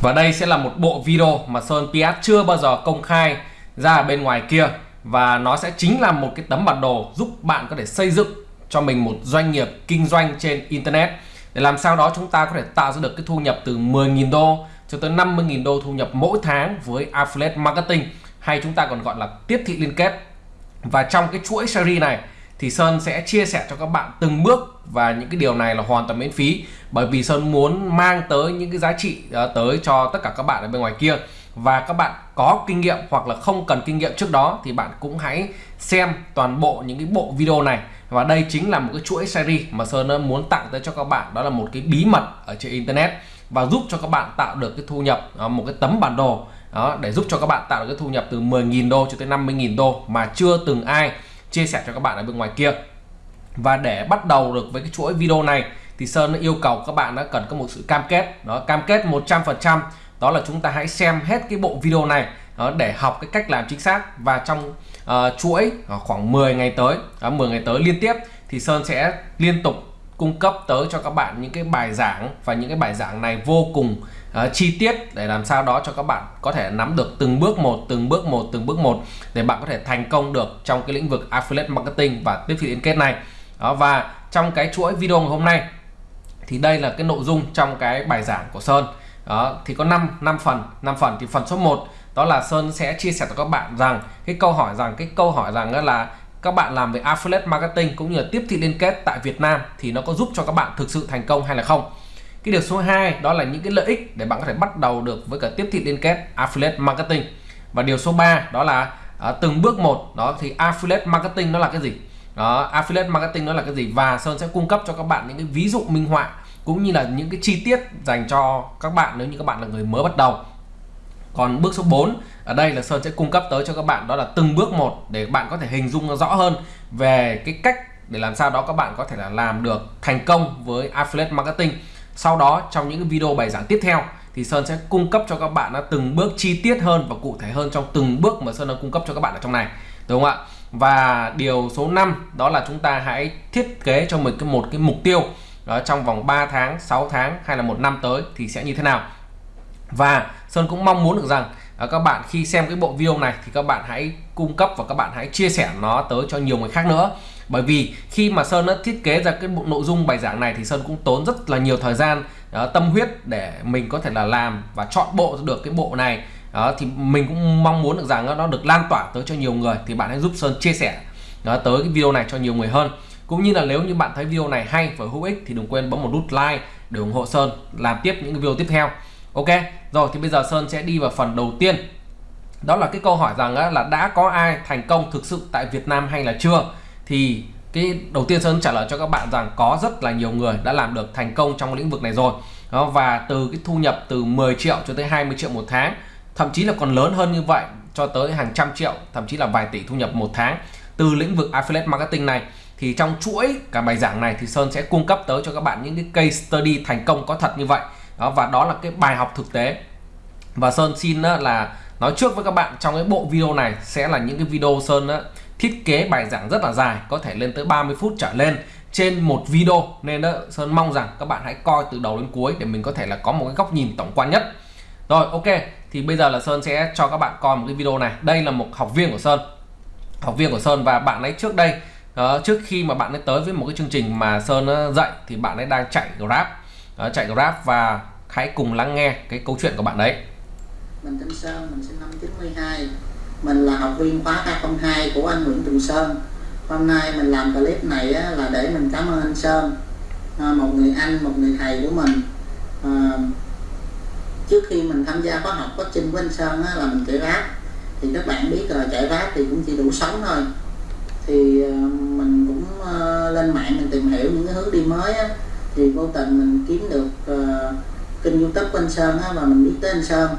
Và đây sẽ là một bộ video mà Sơn PS chưa bao giờ công khai ra ở bên ngoài kia. Và nó sẽ chính là một cái tấm bản đồ giúp bạn có thể xây dựng cho mình một doanh nghiệp kinh doanh trên internet. Để làm sao đó chúng ta có thể tạo ra được cái thu nhập từ 10.000 đô cho tới 50.000 đô thu nhập mỗi tháng với affiliate marketing, hay chúng ta còn gọi là tiếp thị liên kết. Và trong cái chuỗi series này thì Sơn sẽ chia sẻ cho các bạn từng bước và những cái điều này là hoàn toàn miễn phí. Bởi vì Sơn muốn mang tới những cái giá trị uh, tới cho tất cả các bạn ở bên ngoài kia. Và các bạn có kinh nghiệm hoặc là không cần kinh nghiệm trước đó thì bạn cũng hãy xem toàn bộ những cái bộ video này. Và đây chính là một cái chuỗi series mà Sơn muốn tặng tới cho các bạn. Đó là một cái bí mật ở trên internet và giúp cho các bạn tạo được cái thu nhập ờ, một cái tấm bản đồ đó để giúp cho các bạn tạo được cái thu nhập từ 10.000 đô cho tới 50.000 đô mà chưa từng ai chia sẻ cho các bạn ở bên ngoài kia. Và để bắt đầu được với cái chuỗi video này thì Sơn yêu cầu các bạn đã cần có một sự cam kết. Đó cam kết 100% đó là chúng ta hãy xem hết cái bộ video này đó, để học cái cách làm chính xác. Và trong uh, chuỗi uh, khoảng 10 ngày tới uh, 10 ngày tới liên tiếp thì Sơn sẽ liên tục cung cấp tới cho các bạn những cái bài giảng. Và những cái bài giảng này vô cùng uh, chi tiết để làm sao đó cho các bạn có thể nắm được từng bước một từng bước một từng bước một để bạn có thể thành công được trong cái lĩnh vực affiliate marketing và tiếp thị liên kết này. Đó và trong cái chuỗi video ngày hôm nay thì đây là cái nội dung trong cái bài giảng của Sơn. Đó thì có 5 5 phần 5 phần thì phần số 1 đó là Sơn sẽ chia sẻ cho các bạn rằng cái câu hỏi rằng cái câu hỏi rằng là các bạn làm về affiliate marketing cũng như là tiếp thị liên kết tại Việt Nam thì nó có giúp cho các bạn thực sự thành công hay là không? Cái điều số 2 đó là những cái lợi ích để bạn có thể bắt đầu được với cả tiếp thị liên kết affiliate marketing. Và điều số 3 đó là à, từng bước một đó thì affiliate marketing nó là cái gì? Đó affiliate marketing nó là cái gì? Và Sơn sẽ cung cấp cho các bạn những cái ví dụ minh họa cũng như là những cái chi tiết dành cho các bạn nếu như các bạn là người mới bắt đầu. Còn bước số 4 ở đây là Sơn sẽ cung cấp tới cho các bạn đó là từng bước một để bạn có thể hình dung rõ hơn về cái cách để làm sao đó các bạn có thể là làm được thành công với affiliate marketing sau đó trong những cái video bài giảng tiếp theo thì Sơn sẽ cung cấp cho các bạn nó từng bước chi tiết hơn và cụ thể hơn trong từng bước mà Sơn đã cung cấp cho các bạn ở trong này. Đúng không ạ? Và điều số 5 đó là chúng ta hãy thiết kế cho mình cái một cái mục tiêu đó trong vòng 3 tháng 6 tháng hay là một năm tới thì sẽ như thế nào. Và Sơn cũng mong muốn được rằng à, các bạn khi xem cái bộ video này thì các bạn hãy cung cấp và các bạn hãy chia sẻ nó tới cho nhiều người khác nữa bởi vì khi mà Sơn đã thiết kế ra cái bộ nội dung bài giảng này thì Sơn cũng tốn rất là nhiều thời gian đó, tâm huyết để mình có thể là làm và chọn bộ được cái bộ này. Đó, thì mình cũng mong muốn được rằng nó được lan tỏa tới cho nhiều người thì bạn hãy giúp Sơn chia sẻ đó, tới cái video này cho nhiều người hơn. Cũng như là nếu như bạn thấy video này hay và hữu ích thì đừng quên bấm một nút like để ủng hộ Sơn làm tiếp những video tiếp theo. Ok rồi thì bây giờ Sơn sẽ đi vào phần đầu tiên. Đó là cái câu hỏi rằng là đã có ai thành công thực sự tại Việt Nam hay là chưa? Thì cái đầu tiên Sơn trả lời cho các bạn rằng có rất là nhiều người đã làm được thành công trong lĩnh vực này rồi. Đó, và từ cái thu nhập từ 10 triệu cho tới 20 triệu một tháng thậm chí là còn lớn hơn như vậy cho tới hàng trăm triệu thậm chí là vài tỷ thu nhập một tháng từ lĩnh vực affiliate marketing này. Thì trong chuỗi cả bài giảng này thì Sơn sẽ cung cấp tới cho các bạn những cái case study thành công có thật như vậy. Đó và đó là cái bài học thực tế. Và Sơn xin là nói trước với các bạn trong cái bộ video này sẽ là những cái video Sơn thiết kế bài giảng rất là dài có thể lên tới 30 phút trở lên trên một video. Nên đó Sơn mong rằng các bạn hãy coi từ đầu đến cuối để mình có thể là có một cái góc nhìn tổng quan nhất. Rồi ok thì bây giờ là Sơn sẽ cho các bạn coi một cái video này. Đây là một học viên của Sơn. Học viên của Sơn và bạn ấy trước đây uh, trước khi mà bạn ấy tới với một cái chương trình mà Sơn ờ, dạy thì bạn ấy đang chạy Grab. Uh, chạy Grab và hãy cùng lắng nghe cái câu chuyện của bạn đấy mình tên Sơn mình sinh năm 92 mình là học viên khóa 202 của anh Nguyễn Tùng Sơn. Hôm nay mình làm clip này á, là để mình cảm ơn anh Sơn à, một người anh một người thầy của mình. À, trước khi mình tham gia khóa học coaching của anh Sơn á, là mình chạy ráp thì các bạn biết rồi chạy ráp thì cũng chỉ đủ sống thôi. Thì à, mình cũng à, lên mạng mình tìm hiểu những cái hướng đi mới á, thì vô tình mình kiếm được à, kênh youtube của anh Sơn á, và mình biết tới anh Sơn.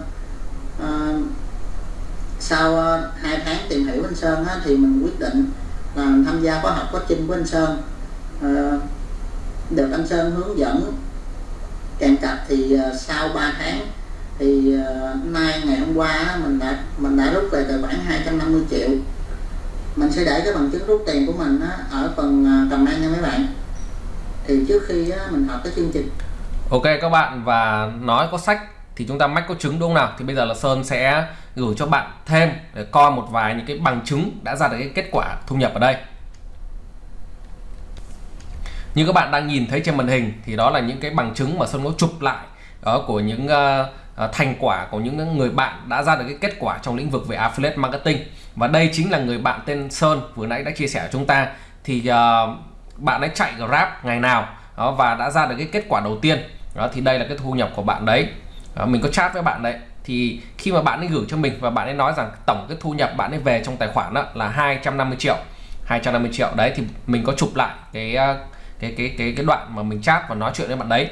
À, sau ờ, hai tháng tìm hiểu anh Sơn á, thì mình quyết định là mình tham gia khóa học coaching của anh Sơn. À, được anh Sơn hướng dẫn kèm cặp thì uh, sau 3 tháng thì uh, nay ngày hôm qua mình đã mình đã rút về tài khoản 250 triệu. Mình sẽ để cái bằng chứng rút tiền của mình á, ở phần uh, comment nha mấy bạn. Thì trước khi á, mình học cái chương trình. Ok các bạn và nói có sách thì chúng ta mách có trứng đúng không nào? Thì bây giờ là Sơn sẽ gửi cho bạn thêm để coi một vài những cái bằng chứng đã ra được cái kết quả thu nhập ở đây. Như các bạn đang nhìn thấy trên màn hình thì đó là những cái bằng chứng mà Sơn có chụp lại đó của những uh, thành quả của những người bạn đã ra được cái kết quả trong lĩnh vực về affiliate marketing. Và đây chính là người bạn tên Sơn vừa nãy đã chia sẻ với chúng ta. Thì uh, bạn ấy chạy Grab ngày nào đó, và đã ra được cái kết quả đầu tiên. Đó thì đây là cái thu nhập của bạn đấy đó, mình có chat với bạn đấy. Thì khi mà bạn ấy gửi cho mình và bạn ấy nói rằng tổng cái thu nhập bạn ấy về trong tài khoản đó là 250 triệu 250 triệu. Đấy thì mình có chụp lại cái ờ, cái cái cái cái đoạn mà mình chat và nói chuyện với bạn đấy.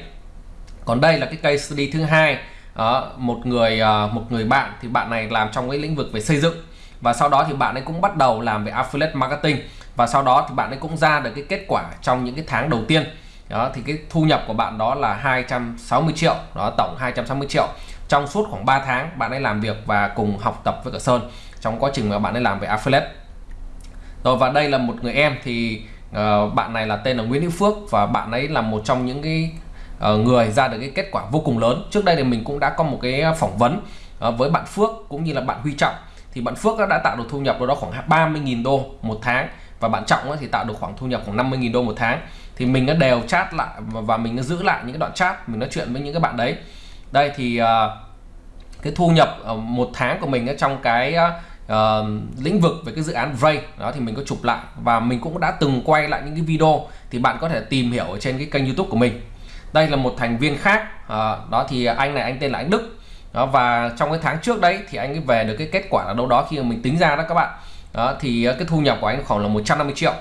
Còn đây là cái case study thứ hai. Đó, một người ờ, một người bạn thì bạn này làm trong cái lĩnh vực về xây dựng. Và sau đó thì bạn ấy cũng bắt đầu làm về affiliate marketing. Và sau đó thì bạn ấy cũng ra được cái kết quả trong những cái tháng đầu tiên đó thì cái thu nhập của bạn đó là 260 triệu đó tổng 260 triệu. Trong suốt khoảng 3 tháng bạn ấy làm việc và cùng học tập với cả Sơn trong quá trình mà bạn ấy làm về affiliate. Rồi và đây là một người em thì uh, bạn này là tên là Nguyễn Hữu Phước và bạn ấy là một trong những cái uh, người ra được cái kết quả vô cùng lớn. Trước đây thì mình cũng đã có một cái phỏng vấn uh, với bạn Phước cũng như là bạn Huy Trọng. Thì bạn Phước đã tạo được thu nhập đâu đó khoảng 30.000 đô một tháng và bạn Trọng thì tạo được khoảng thu nhập khoảng 50.000 đô một tháng. Thì mình nó đều chat lại và mình nó giữ lại những cái đoạn chat mình nói chuyện với những cái bạn đấy. Đây thì uh, cái thu nhập uh, một tháng của mình ở trong cái uh, lĩnh vực về cái dự án Ray đó thì mình có chụp lại và mình cũng đã từng quay lại những cái video thì bạn có thể tìm hiểu ở trên cái kênh YouTube của mình. Đây là một thành viên khác uh, đó thì anh này anh tên là anh Đức. Đó và trong cái tháng trước đấy thì anh ấy về được cái kết quả là đâu đó khi mà mình tính ra đó các bạn đó thì ờ, cái thu nhập của anh khoảng là 150 triệu.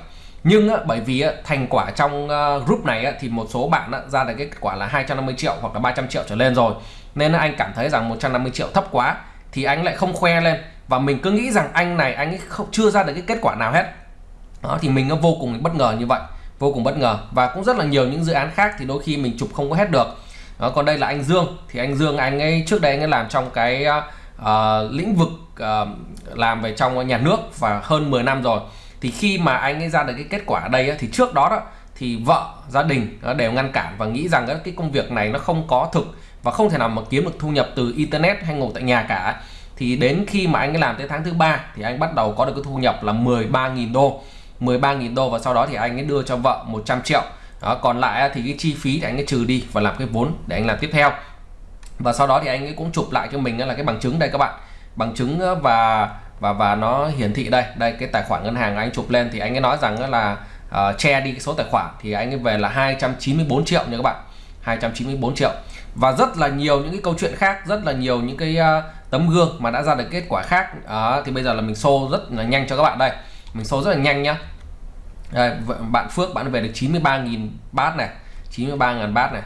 Nhưng á, bởi vì á, thành quả trong uh, group này á, thì một số bạn á, ra được cái kết quả là 250 triệu hoặc là 300 triệu trở lên rồi. Nên anh cảm thấy rằng 150 triệu thấp quá thì anh lại không khoe lên. Và mình cứ nghĩ rằng anh này anh ấy không chưa ra được cái kết quả nào hết. Đó thì mình nó vô cùng bất ngờ như vậy. Vô cùng bất ngờ. Và cũng rất là nhiều những dự án khác thì đôi khi mình chụp không có hết được. Đó, còn đây là anh Dương. Thì anh Dương anh ấy trước đây anh ấy làm trong cái uh, Ờ, lĩnh vực uh, làm về trong nhà nước và hơn 10 năm rồi. Thì khi mà anh ấy ra được cái kết quả ở đây thì trước đó đó thì vợ gia đình đều ngăn cản và nghĩ rằng cái công việc này nó không có thực và không thể nào mà kiếm được thu nhập từ internet hay ngồi tại nhà cả. Thì đến khi mà anh ấy làm tới tháng thứ ba thì anh bắt đầu có được cái thu nhập là 13.000 đô. 13.000 đô và sau đó thì anh ấy đưa cho vợ 100 triệu. Đó, còn lại thì cái chi phí thì anh ấy trừ đi và làm cái vốn để anh làm tiếp theo và sau đó thì anh ấy cũng chụp lại cho mình là cái bằng chứng đây các bạn. Bằng chứng và và và nó hiển thị đây. Đây cái tài khoản ngân hàng anh chụp lên thì anh ấy nói rằng là uh, che đi cái số tài khoản thì anh ấy về là 294 triệu nha các bạn. 294 triệu. Và rất là nhiều những cái câu chuyện khác rất là nhiều những cái uh, tấm gương mà đã ra được kết quả khác. Uh, thì bây giờ là mình xô rất là nhanh cho các bạn đây. Mình xô rất là nhanh nhá. Đây, bạn Phước bạn về được 93.000 bát này. 93.000 bát này.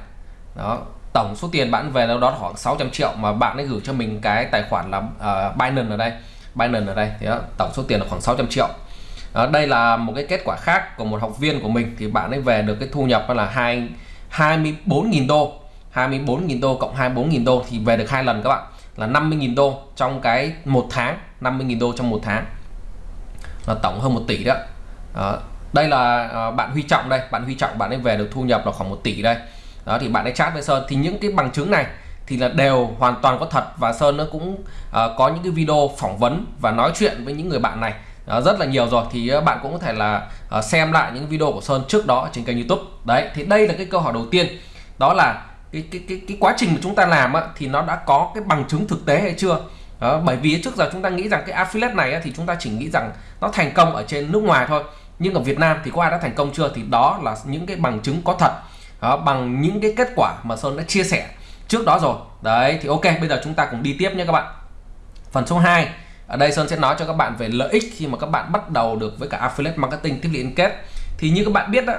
Đó tổng số tiền bạn về đâu đó khoảng 600 triệu mà bạn ấy gửi cho mình cái tài khoản là uh, Binance ở đây. Binance ở đây thì đó, tổng số tiền là khoảng 600 triệu. Đó, đây là một cái kết quả khác của một học viên của mình thì bạn ấy về được cái thu nhập là hai 24.000 đô. 24.000 đô cộng 24.000 đô thì về được hai lần các bạn là 50.000 đô trong cái một tháng 50.000 đô trong một tháng. Là tổng hơn 1 tỷ đó, đó. đây là bạn Huy Trọng đây bạn Huy Trọng bạn ấy về được thu nhập là khoảng 1 tỷ đây đó thì bạn ấy chat với Sơn. Thì những cái bằng chứng này thì là đều hoàn toàn có thật và Sơn nó cũng uh, có những cái video phỏng vấn và nói chuyện với những người bạn này. Uh, rất là nhiều rồi. Thì uh, bạn cũng có thể là uh, xem lại những video của Sơn trước đó trên kênh YouTube. Đấy thì đây là cái câu hỏi đầu tiên. Đó là cái cái cái, cái quá trình mà chúng ta làm á, thì nó đã có cái bằng chứng thực tế hay chưa? Đó, bởi vì trước giờ chúng ta nghĩ rằng cái affiliate này á, thì chúng ta chỉ nghĩ rằng nó thành công ở trên nước ngoài thôi. Nhưng ở Việt Nam thì có ai đã thành công chưa? Thì đó là những cái bằng chứng có thật đó, bằng những cái kết quả mà Sơn đã chia sẻ trước đó rồi. Đấy thì ok bây giờ chúng ta cùng đi tiếp nhé các bạn. Phần số 2 ở đây Sơn sẽ nói cho các bạn về lợi ích khi mà các bạn bắt đầu được với cả affiliate marketing tiếp liên kết thì như các bạn biết đó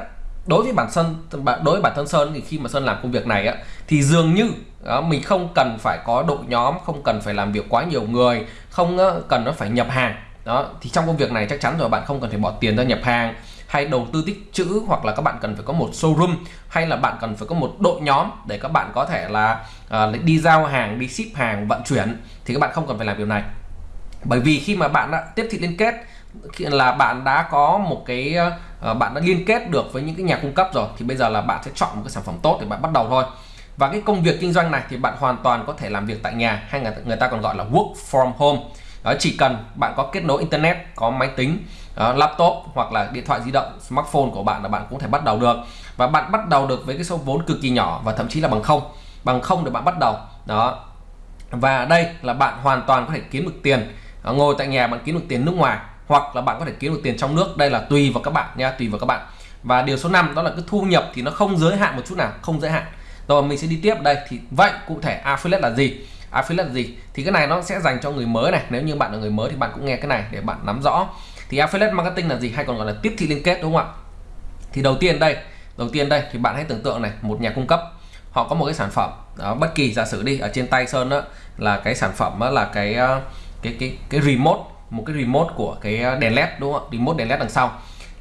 đối với bản thân đối với bản thân Sơn thì khi mà Sơn làm công việc này á thì dường như đó, mình không cần phải có đội nhóm không cần phải làm việc quá nhiều người không cần nó phải nhập hàng. Đó thì trong công việc này chắc chắn rồi bạn không cần phải bỏ tiền ra nhập hàng hay đầu tư tích chữ hoặc là các bạn cần phải có một showroom hay là bạn cần phải có một đội nhóm để các bạn có thể là uh, đi giao hàng đi ship hàng vận chuyển thì các bạn không cần phải làm điều này. Bởi vì khi mà bạn đã tiếp thị liên kết là bạn đã có một cái uh, bạn đã liên kết được với những cái nhà cung cấp rồi thì bây giờ là bạn sẽ chọn một cái sản phẩm tốt để bạn bắt đầu thôi. Và cái công việc kinh doanh này thì bạn hoàn toàn có thể làm việc tại nhà hay người, người ta còn gọi là work from home. Đó chỉ cần bạn có kết nối internet có máy tính uh, laptop hoặc là điện thoại di động smartphone của bạn là bạn cũng thể bắt đầu được. Và bạn bắt đầu được với cái số vốn cực kỳ nhỏ và thậm chí là bằng không. Bằng không để bạn bắt đầu. Đó. Và đây là bạn hoàn toàn có thể kiếm được tiền. Uh, ngồi tại nhà bạn kiếm được tiền nước ngoài hoặc là bạn có thể kiếm được tiền trong nước. Đây là tùy vào các bạn nha tùy vào các bạn. Và điều số 5 đó là cái thu nhập thì nó không giới hạn một chút nào không giới hạn. Rồi mình sẽ đi tiếp đây. Thì vậy cụ thể affiliate là gì? Affiliate là gì? Thì cái này nó sẽ dành cho người mới này. Nếu như bạn là người mới thì bạn cũng nghe cái này để bạn nắm rõ thì affiliate marketing là gì hay còn gọi là tiếp thị liên kết đúng không ạ? Thì đầu tiên đây đầu tiên đây thì bạn hãy tưởng tượng này một nhà cung cấp họ có một cái sản phẩm đó, bất kỳ giả sử đi ở trên tay sơn đó là cái sản phẩm đó là cái ờ, cái cái cái remote một cái remote của cái ờ, đèn led đúng không ạ? Remote đèn led đằng sau.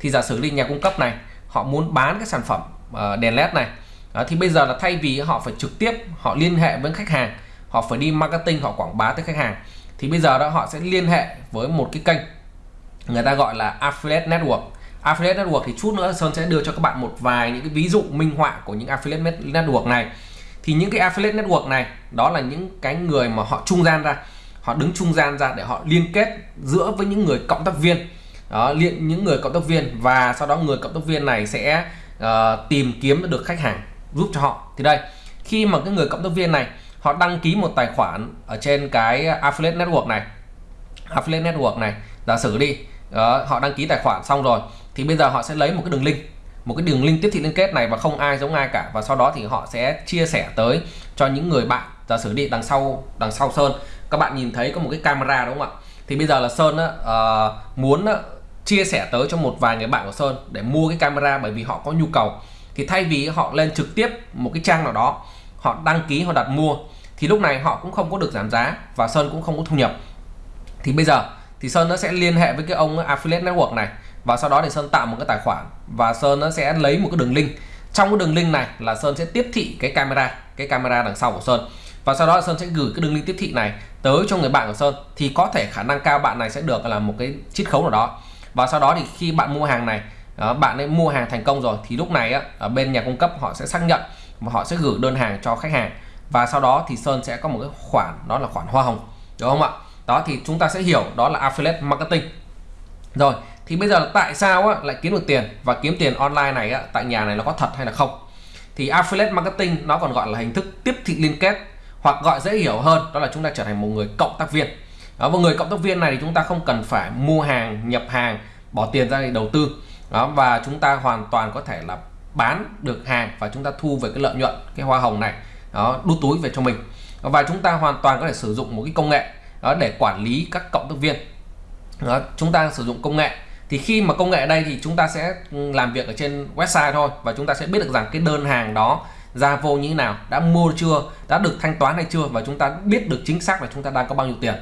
Thì giả sử đi nhà cung cấp này họ muốn bán cái sản phẩm ờ, đèn led này đó, thì bây giờ là thay vì họ phải trực tiếp họ liên hệ với khách hàng họ phải đi marketing họ quảng bá tới khách hàng thì bây giờ đó họ sẽ liên hệ với một cái kênh người ta gọi là affiliate network. Affiliate network thì chút nữa Sơn sẽ đưa cho các bạn một vài những cái ví dụ minh họa của những affiliate network này. Thì những cái affiliate network này đó là những cái người mà họ trung gian ra. Họ đứng trung gian ra để họ liên kết giữa với những người cộng tác viên. Đó liên những người cộng tác viên và sau đó người cộng tác viên này sẽ uh, tìm kiếm được khách hàng giúp cho họ. Thì đây khi mà cái người cộng tác viên này họ đăng ký một tài khoản ở trên cái affiliate network này affiliate network này giả sử đi đó, họ đăng ký tài khoản xong rồi thì bây giờ họ sẽ lấy một cái đường link một cái đường link tiếp thị liên kết này và không ai giống ai cả. Và sau đó thì họ sẽ chia sẻ tới cho những người bạn giả sử đi đằng sau đằng sau sơn. Các bạn nhìn thấy có một cái camera đúng không ạ? Thì bây giờ là sơn á, uh, muốn á, chia sẻ tới cho một vài người bạn của sơn để mua cái camera bởi vì họ có nhu cầu. Thì thay vì họ lên trực tiếp một cái trang nào đó họ đăng ký họ đặt mua thì lúc này họ cũng không có được giảm giá và sơn cũng không có thu nhập. Thì bây giờ thì sơn nó sẽ liên hệ với cái ông affiliate network này, và sau đó thì sơn tạo một cái tài khoản, và sơn nó sẽ lấy một cái đường link. Trong cái đường link này là sơn sẽ tiếp thị cái camera cái camera đằng sau của sơn. Và sau đó sơn sẽ gửi cái đường link tiếp thị này tới cho người bạn của sơn, thì có thể khả năng cao bạn này sẽ được là một cái chiết khấu nào đó. Và sau đó thì khi bạn mua hàng này ờ, bạn ấy mua hàng thành công rồi, thì lúc này ở bên nhà cung cấp họ sẽ xác nhận và họ sẽ gửi đơn hàng cho khách hàng. Và sau đó thì Sơn sẽ có một cái khoản, đó là khoản hoa hồng, đúng không ạ? Đó thì chúng ta sẽ hiểu đó là affiliate marketing. Rồi thì bây giờ tại sao á, lại kiếm được tiền và kiếm tiền online này á, tại nhà này nó có thật hay là không? Thì affiliate marketing nó còn gọi là hình thức tiếp thị liên kết hoặc gọi dễ hiểu hơn đó là chúng ta trở thành một người cộng tác viên. Đó, một người cộng tác viên này thì chúng ta không cần phải mua hàng nhập hàng bỏ tiền ra để đầu tư. Đó và chúng ta hoàn toàn có thể là bán được hàng và chúng ta thu về cái lợi nhuận cái hoa hồng này đó đút túi về cho mình. Và chúng ta hoàn toàn có thể sử dụng một cái công nghệ đó để quản lý các cộng tác viên. Đó, chúng ta sử dụng công nghệ. Thì khi mà công nghệ ở đây thì chúng ta sẽ ừ, làm việc ở trên website thôi và chúng ta sẽ biết được rằng cái đơn hàng đó ra vô như thế nào đã mua chưa đã được thanh toán hay chưa và chúng ta biết được chính xác là chúng ta đang có bao nhiêu tiền.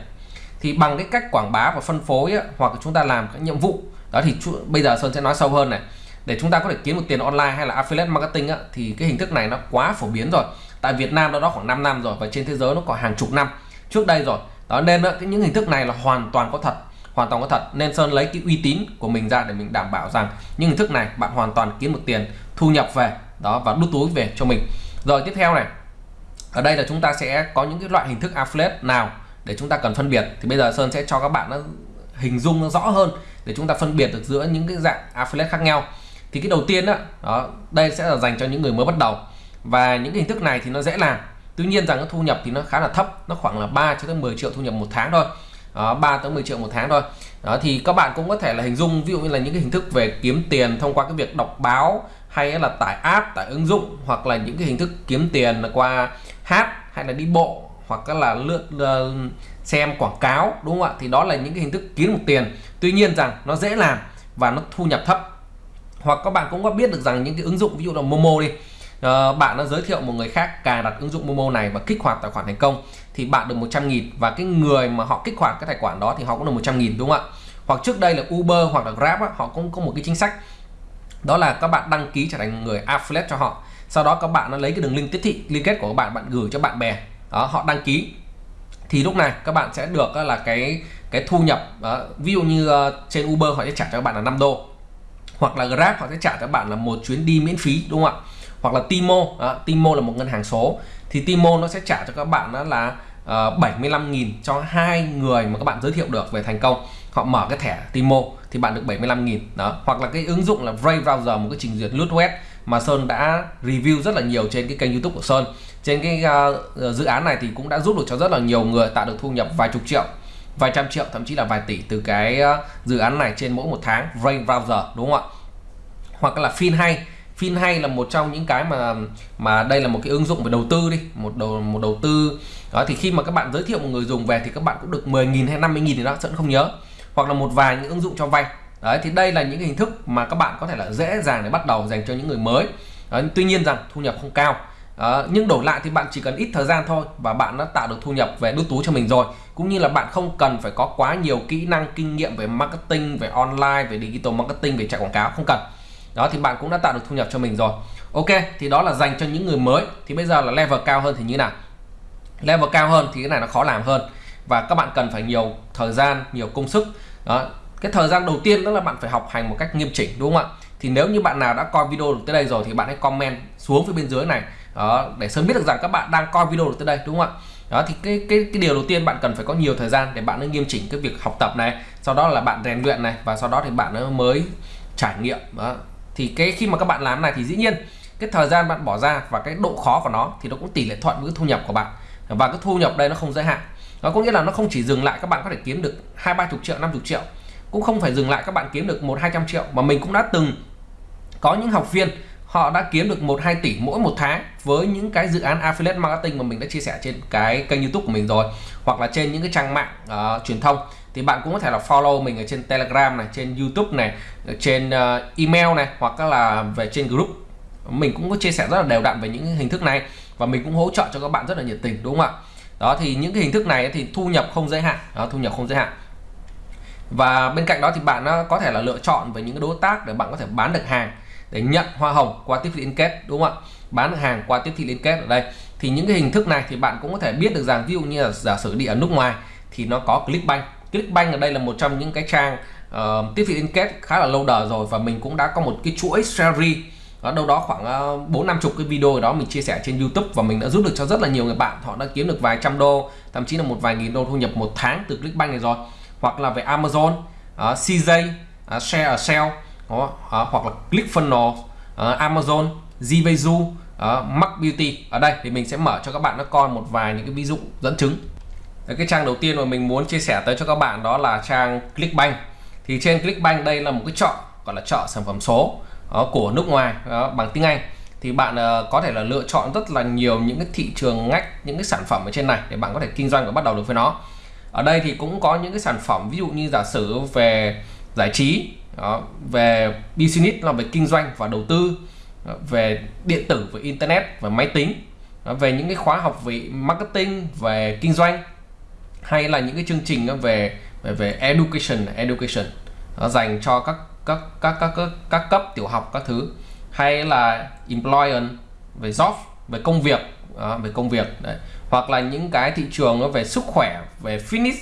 Thì bằng cái cách quảng bá và phân phối ấy, hoặc chúng ta làm các nhiệm vụ đó thì bây giờ Sơn sẽ nói sâu hơn này. Để chúng ta có thể kiếm được tiền online hay là affiliate marketing ấy, thì cái hình thức này nó quá phổ biến rồi. Tại Việt Nam đó đó khoảng 5 năm rồi và trên thế giới nó có hàng chục năm. Trước đây rồi đó nên ờ, đó, những hình thức này là hoàn toàn có thật hoàn toàn có thật. Nên Sơn lấy cái uy tín của mình ra để mình đảm bảo rằng những hình thức này bạn hoàn toàn kiếm được tiền thu nhập về đó và đút túi về cho mình. Rồi tiếp theo này ở đây là chúng ta sẽ có những cái loại hình thức affiliate nào để chúng ta cần phân biệt. Thì bây giờ Sơn sẽ cho các bạn nó hình dung nó rõ hơn để chúng ta phân biệt được giữa những cái dạng affiliate khác nhau. Thì cái đầu tiên đó, đó đây sẽ là dành cho những người mới bắt đầu. Và những hình thức này thì nó dễ làm tuy nhiên rằng cái thu nhập thì nó khá là thấp nó khoảng là 3 cho tới 10 triệu thu nhập một tháng thôi. Đó, 3 tới 10 triệu một tháng thôi. Đó thì các bạn cũng có thể là hình dung ví dụ như là những cái hình thức về kiếm tiền thông qua cái việc đọc báo hay là tải app tải ứng dụng hoặc là những cái hình thức kiếm tiền là qua hát hay là đi bộ hoặc là lượt uh, xem quảng cáo đúng không ạ? Thì đó là những cái hình thức kiếm được tiền. Tuy nhiên rằng nó dễ làm và nó thu nhập thấp. Hoặc các bạn cũng có biết được rằng những cái ứng dụng ví dụ là Momo đi uh, bạn đã giới thiệu một người khác cài đặt ứng dụng Momo này và kích hoạt tài khoản thành công thì bạn được 100 nghìn. Và cái người mà họ kích hoạt cái tài khoản đó thì họ cũng được 100 nghìn đúng không ạ? Hoặc trước đây là Uber hoặc là Grab á, họ cũng có một cái chính sách. Đó là các bạn đăng ký trở thành người affiliate cho họ. Sau đó các bạn nó lấy cái đường link tiếp thị liên kết của các bạn bạn gửi cho bạn bè. Đó họ đăng ký. Thì lúc này các bạn sẽ được là cái cái thu nhập đó. ví dụ như ờ, trên Uber họ sẽ trả cho các bạn là 5 đô hoặc là Grab họ sẽ trả cho bạn là một chuyến đi miễn phí đúng không ạ? Hoặc là Timo đó, Timo là một ngân hàng số thì Timo nó sẽ trả cho các bạn đó là ờ, uh, 75.000 cho hai người mà các bạn giới thiệu được về thành công. Họ mở cái thẻ Timo thì bạn được 75.000 đó. Hoặc là cái ứng dụng là Brave Browser một cái trình duyệt lướt web mà Sơn đã review rất là nhiều trên cái kênh YouTube của Sơn. Trên cái uh, dự án này thì cũng đã giúp được cho rất là nhiều người tạo được thu nhập vài chục triệu vài trăm triệu thậm chí là vài tỷ từ cái uh, dự án này trên mỗi một tháng Brave Browser đúng không ạ? Hoặc là phim hay Phim hay là một trong những cái mà mà đây là một cái ứng dụng về đầu tư đi một đầu một đầu tư. Đó thì khi mà các bạn giới thiệu một người dùng về thì các bạn cũng được 10.000 hay 50.000 thì đó Sơn không nhớ. Hoặc là một vài những ứng dụng cho vay. Đấy thì đây là những hình thức mà các bạn có thể là dễ dàng để bắt đầu dành cho những người mới. Đấy, tuy nhiên rằng thu nhập không cao. Đó, nhưng đổi lại thì bạn chỉ cần ít thời gian thôi và bạn đã tạo được thu nhập về đút túi cho mình rồi. Cũng như là bạn không cần phải có quá nhiều kỹ năng kinh nghiệm về marketing về online về digital marketing về chạy quảng cáo không cần đó thì bạn cũng đã tạo được thu nhập cho mình rồi. Ok thì đó là dành cho những người mới. Thì bây giờ là level cao hơn thì như nào? Level cao hơn thì cái này nó khó làm hơn. Và các bạn cần phải nhiều thời gian nhiều công sức. Đó cái thời gian đầu tiên đó là bạn phải học hành một cách nghiêm chỉnh đúng không ạ? Thì nếu như bạn nào đã coi video được tới đây rồi thì bạn hãy comment xuống phía bên dưới này. Đó, để sớm biết được rằng các bạn đang coi video được tới đây đúng không ạ? Đó thì cái cái cái điều đầu tiên bạn cần phải có nhiều thời gian để bạn nghiêm chỉnh cái việc học tập này. Sau đó là bạn rèn luyện này và sau đó thì bạn mới trải nghiệm. Đó thì cái khi mà các bạn làm này thì dĩ nhiên cái thời gian bạn bỏ ra và cái độ khó của nó thì nó cũng tỷ lệ thuận với cái thu nhập của bạn. Và cái thu nhập đây nó không giới hạn. Nó có nghĩa là nó không chỉ dừng lại các bạn có thể kiếm được hai ba chục triệu năm chục triệu cũng không phải dừng lại các bạn kiếm được một hai trăm triệu mà mình cũng đã từng có những học viên họ đã kiếm được một hai tỷ mỗi một tháng với những cái dự án affiliate marketing mà mình đã chia sẻ trên cái kênh youtube của mình rồi hoặc là trên những cái trang mạng uh, truyền thông thì bạn cũng có thể là follow mình ở trên telegram này trên youtube này trên uh, email này hoặc là về trên group. Mình cũng có chia sẻ rất là đều đặn về những hình thức này và mình cũng hỗ trợ cho các bạn rất là nhiệt tình đúng không ạ? Đó thì những cái hình thức này thì thu nhập không giới hạn. Đó, thu nhập không giới hạn. Và bên cạnh đó thì bạn ờ, có thể là lựa chọn về những cái đối tác để bạn có thể bán được hàng để nhận hoa hồng qua tiếp thị liên kết đúng không ạ? Bán được hàng qua tiếp thị liên kết ở đây. Thì những cái hình thức này thì bạn cũng có thể biết được rằng ví dụ như là giả sử đi ở nước ngoài thì nó có Clickbank. Clickbank ở đây là một trong những cái trang uh, tiếp thị liên kết khá là lâu đời rồi và mình cũng đã có một cái chuỗi series. Ở đâu đó khoảng ờ, bốn năm chục cái video đó mình chia sẻ trên YouTube và mình đã giúp được cho rất là nhiều người bạn. Họ đã kiếm được vài trăm đô thậm chí là một vài nghìn đô thu nhập một tháng từ Clickbank này rồi. Hoặc là về Amazon ờ, uh, CJ uh, Share a Sale uh, uh, hoặc là ClickFunnels uh, Amazon Zvezu uh, Mac Beauty. Ở đây thì mình sẽ mở cho các bạn nó coi một vài những cái ví dụ dẫn chứng cái trang đầu tiên mà mình muốn chia sẻ tới cho các bạn đó là trang Clickbank. Thì trên Clickbank đây là một cái chọn gọi là chọn sản phẩm số đó, của nước ngoài đó, bằng tiếng Anh. Thì bạn uh, có thể là lựa chọn rất là nhiều những cái thị trường ngách những cái sản phẩm ở trên này để bạn có thể kinh doanh và bắt đầu được với nó. Ở đây thì cũng có những cái sản phẩm ví dụ như giả sử về giải trí đó, về business là về kinh doanh và đầu tư đó, về điện tử về internet và máy tính đó, về những cái khóa học về marketing về kinh doanh hay là những cái chương trình ờ, về về, về education education. Dành cho các các các các các, các cấp tiểu học các thứ. Hay là employer về job về công việc đó, về công việc đấy. Hoặc là những cái thị trường nó về sức khỏe về fitness.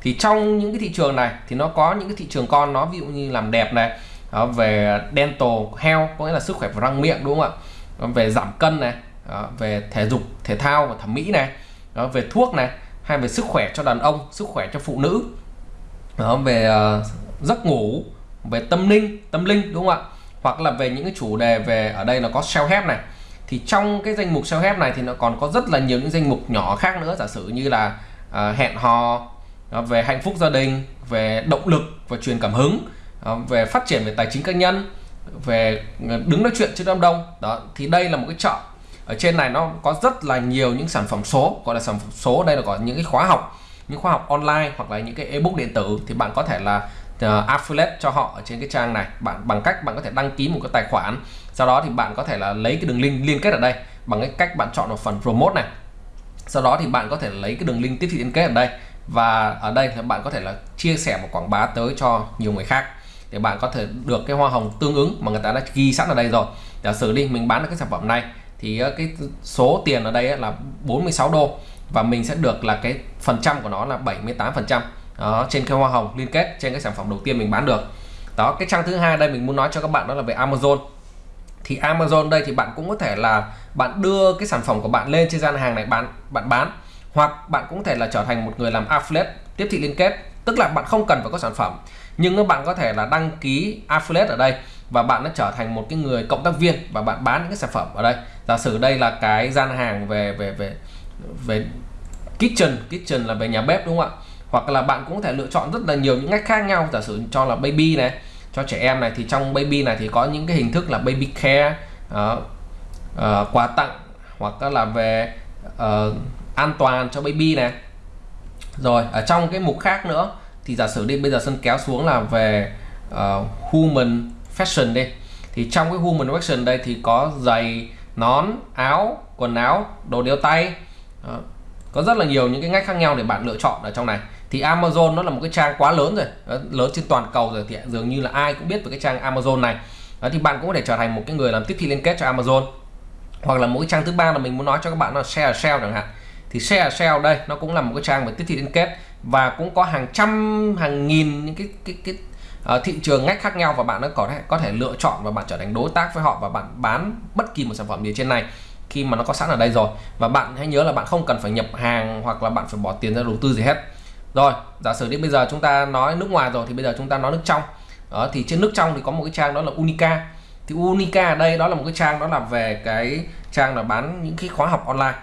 Thì trong những cái thị trường này thì nó có những cái thị trường con nó ví dụ như làm đẹp này đó, về dental health có nghĩa là sức khỏe và răng miệng đúng không ạ? Về giảm cân này đó, về thể dục thể thao và thẩm mỹ này đó, về thuốc này hay về sức khỏe cho đàn ông sức khỏe cho phụ nữ. Đó, về uh, giấc ngủ về tâm linh tâm linh đúng không ạ? Hoặc là về những cái chủ đề về ở đây là có self help này. Thì trong cái danh mục self help này thì nó còn có rất là nhiều những danh mục nhỏ khác nữa. Giả sử như là uh, hẹn hò uh, về hạnh phúc gia đình về động lực và truyền cảm hứng uh, về phát triển về tài chính cá nhân về đứng nói chuyện trước đám đông. Đó thì đây là một cái chợ ở trên này nó có rất là nhiều những sản phẩm số gọi là sản phẩm số. Đây là có những cái khóa học những khóa học online hoặc là những cái ebook điện tử. Thì bạn có thể là uh, affiliate cho họ ở trên cái trang này. Bạn bằng cách bạn có thể đăng ký một cái tài khoản. Sau đó thì bạn có thể là lấy cái đường link liên kết ở đây bằng cái cách bạn chọn vào phần promote này. Sau đó thì bạn có thể lấy cái đường link tiếp thị liên kết ở đây. Và ở đây thì bạn có thể là chia sẻ và quảng bá tới cho nhiều người khác để bạn có thể được cái hoa hồng tương ứng mà người ta đã ghi sẵn ở đây rồi. Giả sử đi mình bán được cái sản phẩm này thì ờ, cái số tiền ở đây là 46 đô và mình sẽ được là cái phần trăm của nó là 78 phần trăm. Trên cái hoa hồng liên kết trên cái sản phẩm đầu tiên mình bán được. Đó, cái trang thứ hai đây mình muốn nói cho các bạn đó là về Amazon. Thì Amazon đây thì bạn cũng có thể là bạn đưa cái sản phẩm của bạn lên trên gian hàng này bán, bạn bán, hoặc bạn cũng có thể là trở thành một người làm affiliate tiếp thị liên kết. Tức là bạn không cần phải có sản phẩm, nhưng bạn có thể là đăng ký affiliate ở đây và bạn đã trở thành một cái người cộng tác viên và bạn bán những cái sản phẩm ở đây. Giả sử đây là cái gian hàng về về về về kitchen kitchen là về nhà bếp đúng không ạ? Hoặc là bạn cũng có thể lựa chọn rất là nhiều những ngách khác nhau giả sử cho là baby này cho trẻ em này thì trong baby này thì có những cái hình thức là baby care uh, uh, quà tặng hoặc là về uh, an toàn cho baby này. Rồi ở trong cái mục khác nữa thì giả sử đi bây giờ sân kéo xuống là về uh, human fashion đi. Thì trong cái human fashion đây thì có giày nón áo quần áo đồ đeo tay. Đó. có rất là nhiều những cái ngách khác nhau để bạn lựa chọn ở trong này. Thì Amazon nó là một cái trang quá lớn rồi. Đó, lớn trên toàn cầu rồi thì dường như là ai cũng biết về cái trang Amazon này. Đó, thì bạn cũng có thể trở thành một cái người làm tiếp thị liên kết cho Amazon. Hoặc là mỗi cái trang thứ ba là mình muốn nói cho các bạn là share sale chẳng hạn. Thì share sale đây nó cũng là một cái trang về tiếp thị liên kết và cũng có hàng trăm hàng nghìn những cái cái cái uh, thị trường ngách khác nhau và bạn có thể có thể lựa chọn và bạn trở thành đối tác với họ và bạn bán bất kỳ một sản phẩm gì trên này khi mà nó có sẵn ở đây rồi. Và bạn hãy nhớ là bạn không cần phải nhập hàng hoặc là bạn phải bỏ tiền ra đầu tư gì hết. Rồi giả sử đi bây giờ chúng ta nói nước ngoài rồi thì bây giờ chúng ta nói nước trong. Đó, thì trên nước trong thì có một cái trang đó là Unica. Thì Unica ở đây đó là một cái trang đó là về cái trang là bán những cái khóa học online.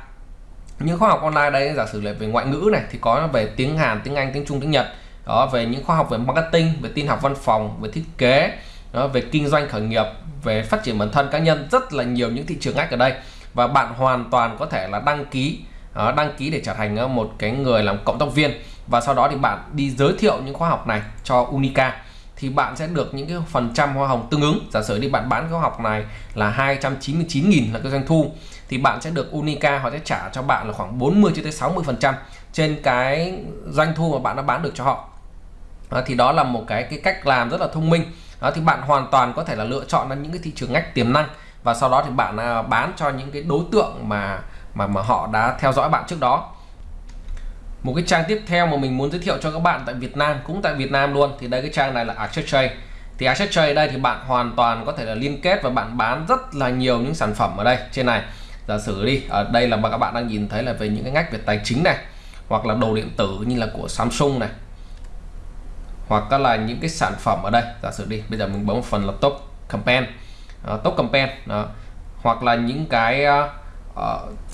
Những khóa học online đây giả sử là về ngoại ngữ này thì có về tiếng Hàn tiếng Anh tiếng Trung tiếng Nhật đó về những khoa học về marketing về tin học văn phòng về thiết kế đó, về kinh doanh khởi nghiệp về phát triển bản thân cá nhân rất là nhiều những thị trường ngách ở đây. Và bạn hoàn toàn có thể là đăng ký đó, đăng ký để trở thành ờ, một cái người làm cộng tác viên. Và sau đó thì bạn đi giới thiệu những khóa học này cho Unica. Thì bạn sẽ được những cái phần trăm hoa hồng tương ứng. Giả sử đi bạn bán khóa học này là 299.000 là cái doanh thu thì bạn sẽ được Unica họ sẽ trả cho bạn là khoảng 40 cho tới 60 phần trăm trên cái doanh thu mà bạn đã bán được cho họ đó, thì đó là một cái cái cách làm rất là thông minh. Đó, thì bạn hoàn toàn có thể là lựa chọn những cái thị trường ngách tiềm năng và sau đó thì bạn à, bán cho những cái đối tượng mà mà mà họ đã theo dõi bạn trước đó. Một cái trang tiếp theo mà mình muốn giới thiệu cho các bạn tại Việt Nam cũng tại Việt Nam luôn thì đây cái trang này là AccessTrade thì AccessTrade đây thì bạn hoàn toàn có thể là liên kết và bạn bán rất là nhiều những sản phẩm ở đây. Trên này giả sử đi ở đây là các bạn đang nhìn thấy là về những cái ngách về tài chính này hoặc là đồ điện tử như là của Samsung này hoặc là những cái sản phẩm ở đây. Giả sử đi bây giờ mình bấm một phần là top campaign. Uh, top campaign đó. hoặc là những cái uh,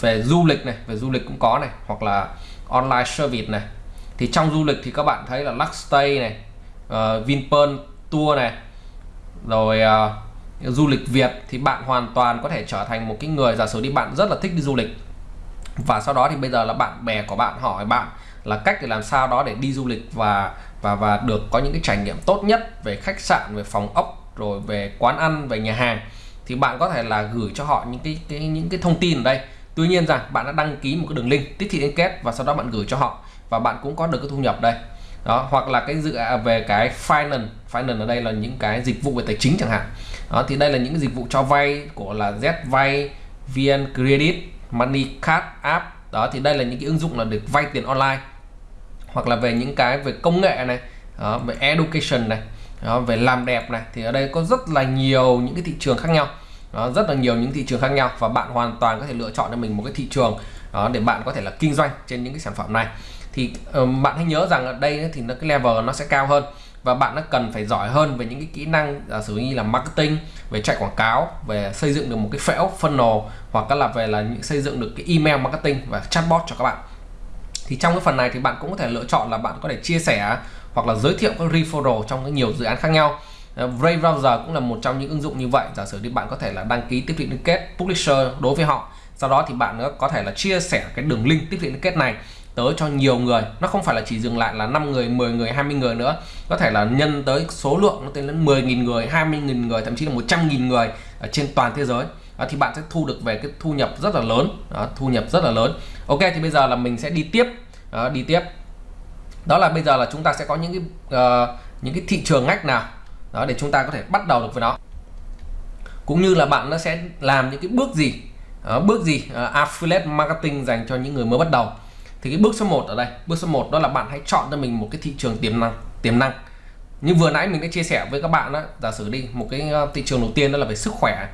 về du lịch này về du lịch cũng có này. Hoặc là online service này. Thì trong du lịch thì các bạn thấy là Luxstay này uh, Vinpearl tour này rồi uh, du lịch Việt thì bạn hoàn toàn có thể trở thành một cái người giả sử đi bạn rất là thích đi du lịch. Và sau đó thì bây giờ là bạn bè của bạn hỏi bạn là cách để làm sao đó để đi du lịch và và và được có những cái trải nghiệm tốt nhất về khách sạn về phòng ốc rồi về quán ăn về nhà hàng. Thì bạn có thể là gửi cho họ những cái, cái những cái thông tin ở đây. Tuy nhiên rằng bạn đã đăng ký một cái đường link tiếp thị liên kết và sau đó bạn gửi cho họ và bạn cũng có được cái thu nhập đây. Đó hoặc là cái dự à, về cái finance finance ở đây là những cái dịch vụ về tài chính chẳng hạn. Đó thì đây là những cái dịch vụ cho vay của là Z vay VN Credit Money Card app. Đó thì đây là những cái ứng dụng là được vay tiền online hoặc là về những cái về công nghệ này đó, về education này đó, về làm đẹp này thì ở đây có rất là nhiều những cái thị trường khác nhau. Đó, rất là nhiều những thị trường khác nhau và bạn hoàn toàn có thể lựa chọn cho mình một cái thị trường đó, để bạn có thể là kinh doanh trên những cái sản phẩm này. Thì uh, bạn hãy nhớ rằng ở đây thì nó cái level nó sẽ cao hơn và bạn nó cần phải giỏi hơn về những cái kỹ năng giả sử như là marketing về chạy quảng cáo về xây dựng được một cái phễu funnel hoặc là về là những xây dựng được cái email marketing và chatbot cho các bạn thì trong cái phần này thì bạn cũng có thể lựa chọn là bạn có thể chia sẻ hoặc là giới thiệu các referral trong cái nhiều dự án khác nhau. Ờ, Brave Browser cũng là một trong những ứng dụng như vậy. Giả sử thì bạn có thể là đăng ký tiếp thị liên kết publisher đối với họ, sau đó thì bạn có thể là chia sẻ cái đường link tiếp thị liên kết này tới cho nhiều người. Nó không phải là chỉ dừng lại là 5 người 10 người 20 người nữa. Có thể là nhân tới số lượng nó lên đến 10.000 người 20.000 người, thậm chí là 100.000 người ở trên toàn thế giới à, thì bạn sẽ thu được về cái thu nhập rất là lớn. À, thu nhập rất là lớn. Ok thì bây giờ là mình sẽ đi tiếp. À, đi tiếp. Đó là bây giờ là chúng ta sẽ có những cái uh, những cái thị trường ngách nào đó để chúng ta có thể bắt đầu được với nó. Cũng như là bạn nó sẽ làm những cái bước gì uh, bước gì uh, affiliate marketing dành cho những người mới bắt đầu. Thì cái bước số 1 ở đây bước số 1 đó là bạn hãy chọn cho mình một cái thị trường tiềm năng tiềm năng. Như vừa nãy mình đã chia sẻ với các bạn đó giả sử đi một cái thị trường đầu tiên đó là về sức khỏe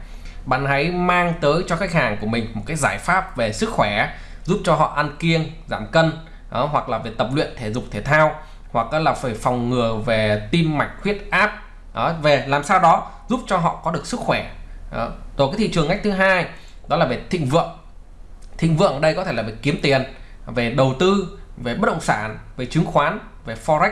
bạn hãy mang tới cho khách hàng của mình một cái giải pháp về sức khỏe giúp cho họ ăn kiêng giảm cân đó, hoặc là về tập luyện thể dục thể thao hoặc là phải phòng ngừa về tim mạch huyết áp đó, về làm sao đó giúp cho họ có được sức khỏe đó. rồi cái thị trường ngách thứ hai đó là về thịnh vượng thịnh vượng ở đây có thể là về kiếm tiền về đầu tư về bất động sản về chứng khoán về forex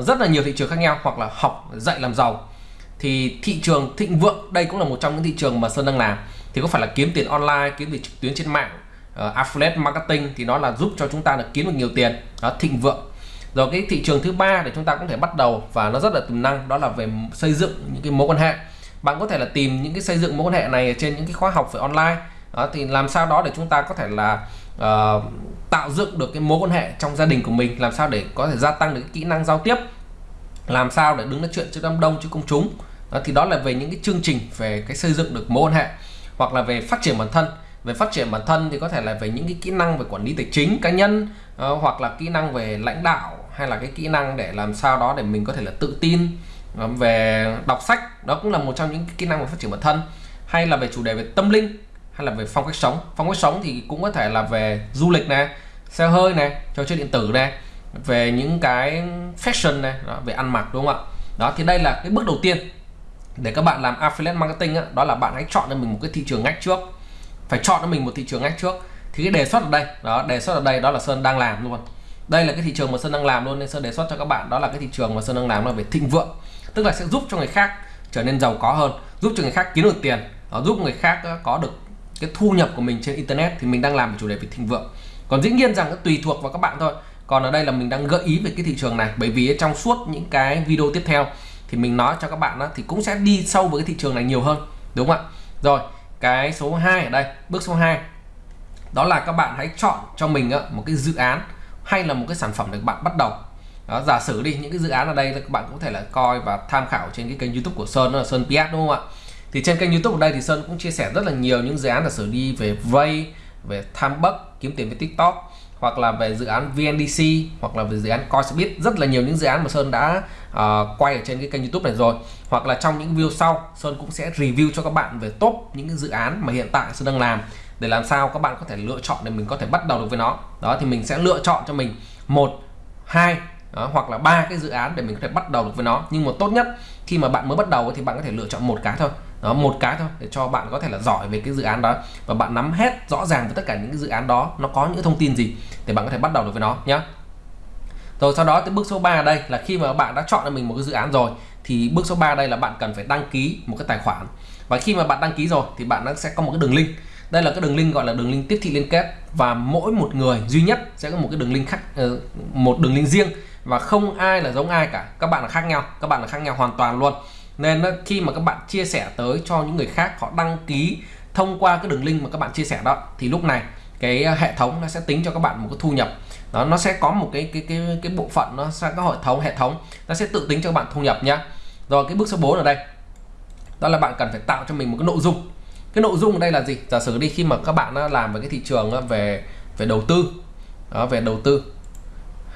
rất là nhiều thị trường khác nhau hoặc là học dạy làm giàu thì thị trường thịnh vượng đây cũng là một trong những thị trường mà Sơn đang làm. Thì có phải là kiếm tiền online kiếm tiền trực tuyến trên mạng uh, affiliate marketing thì nó là giúp cho chúng ta được kiếm được nhiều tiền. Đó thịnh vượng. Rồi cái thị trường thứ ba để chúng ta cũng thể bắt đầu và nó rất là tiềm năng đó là về xây dựng những cái mối quan hệ. Bạn có thể là tìm những cái xây dựng mối quan hệ này trên những cái khóa học về online. Đó, thì làm sao đó để chúng ta có thể là uh, tạo dựng được cái mối quan hệ trong gia đình của mình làm sao để có thể gia tăng được cái kỹ năng giao tiếp làm sao để đứng nói chuyện trước đám đông trước công chúng? Đó, thì đó là về những cái chương trình về cái xây dựng được mối quan hệ hoặc là về phát triển bản thân. Về phát triển bản thân thì có thể là về những cái kỹ năng về quản lý tài chính cá nhân uh, hoặc là kỹ năng về lãnh đạo hay là cái kỹ năng để làm sao đó để mình có thể là tự tin uh, về đọc sách. Đó cũng là một trong những kỹ năng về phát triển bản thân. Hay là về chủ đề về tâm linh hay là về phong cách sống. Phong cách sống thì cũng có thể là về du lịch này xe hơi này trò chơi điện tử này về những cái fashion này đó, về ăn mặc đúng không ạ? Đó thì đây là cái bước đầu tiên để các bạn làm affiliate marketing á, đó là bạn hãy chọn cho mình một cái thị trường ngách trước. Phải chọn cho mình một thị trường ngách trước. Thì cái đề xuất ở đây đó đề xuất ở đây đó là sơn đang làm luôn đây là cái thị trường mà sơn đang làm luôn nên sơn đề xuất cho các bạn đó là cái thị trường mà sơn đang làm là về thịnh vượng. Tức là sẽ giúp cho người khác trở nên giàu có hơn giúp cho người khác kiếm được tiền đó, giúp người khác có được cái thu nhập của mình trên internet. Thì mình đang làm chủ đề về thịnh vượng. Còn dĩ nhiên rằng nó tùy thuộc vào các bạn thôi còn ở đây là mình đang gợi ý về cái thị trường này bởi vì trong suốt những cái video tiếp theo thì mình nói cho các bạn đó, thì cũng sẽ đi sâu với cái thị trường này nhiều hơn đúng không ạ? Rồi cái số 2 ở đây bước số 2 đó là các bạn hãy chọn cho mình một cái dự án hay là một cái sản phẩm để bạn bắt đầu. Đó, giả sử đi những cái dự án ở đây các bạn cũng có thể là coi và tham khảo trên cái kênh youtube của Sơn đó là Sơn PS đúng không ạ? Thì trên kênh youtube ở đây thì Sơn cũng chia sẻ rất là nhiều những dự án giả sử đi về vay về tham bất kiếm tiền với tiktok hoặc là về dự án VNDC hoặc là về dự án Coinsbit rất là nhiều những dự án mà Sơn đã uh, quay ở trên cái kênh YouTube này rồi. Hoặc là trong những video sau Sơn cũng sẽ review cho các bạn về top những cái dự án mà hiện tại Sơn đang làm để làm sao các bạn có thể lựa chọn để mình có thể bắt đầu được với nó. Đó thì mình sẽ lựa chọn cho mình một hai đó, hoặc là ba cái dự án để mình có thể bắt đầu được với nó. Nhưng mà tốt nhất khi mà bạn mới bắt đầu thì bạn có thể lựa chọn một cái thôi đó, một cái thôi, để cho bạn có thể là giỏi về cái dự án đó. Và bạn nắm hết rõ ràng về tất cả những cái dự án đó, nó có những thông tin gì, để bạn có thể bắt đầu được với nó nhé rồi, sau đó tới bước số 3 đây, là khi mà bạn đã chọn cho mình một cái dự án rồi, thì bước số 3 đây là bạn cần phải đăng ký một cái tài khoản. Và khi mà bạn đăng ký rồi, thì bạn sẽ có một cái đường link. Đây là cái đường link gọi là đường link tiếp thị liên kết. Và mỗi một người duy nhất sẽ có một cái đường link khác ờ, một đường link riêng. Và không ai là giống ai cả. Các bạn là khác nhau, các bạn là khác nhau hoàn toàn luôn nên khi mà các bạn chia sẻ tới cho những người khác họ đăng ký thông qua cái đường link mà các bạn chia sẻ đó thì lúc này cái ờ, hệ thống nó sẽ tính cho các bạn một cái thu nhập. Đó nó sẽ có một cái cái cái cái bộ phận nó sẽ có hệ thống hệ thống nó sẽ tự tính cho các bạn thu nhập nhá. Rồi cái bước số 4 ở đây. Đó là bạn cần phải tạo cho mình một cái nội dung. Cái nội dung ở đây là gì? Giả sử đi khi mà các bạn làm về cái thị trường về về đầu tư đó, về đầu tư